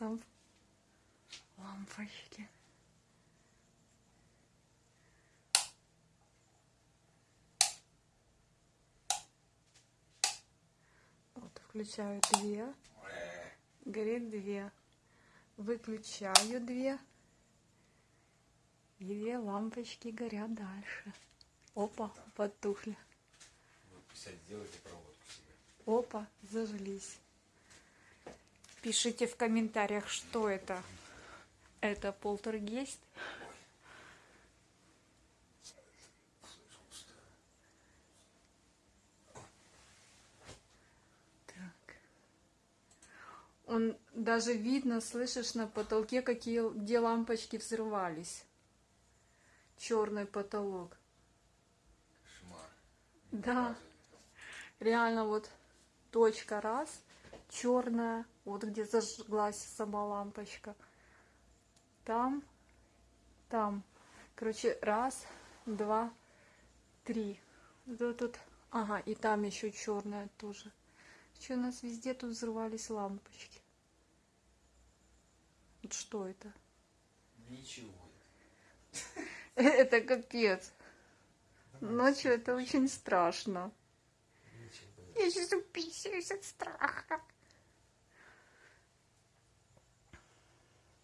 сам лампочки. Вот, включаю две. Горит две. Выключаю две. И две лампочки горят дальше. Опа, потухли. Вы 50 сделайте проводку себе. Опа, зажглись. Пишите в комментариях, что это. Это полтергейст. Так. Он даже видно, слышишь, на потолке, какие где лампочки взрывались. Черный потолок. Кошмар. Да. Реально вот точка раз, черная, вот где зажглась сама лампочка. Там, там. Короче, раз, два, три. Вот тут, ага, и там еще черная тоже. Что у нас везде тут взрывались лампочки? Вот что это? Ничего. Это капец. Ночью это очень страшно. Я сейчас уписываюсь от страха.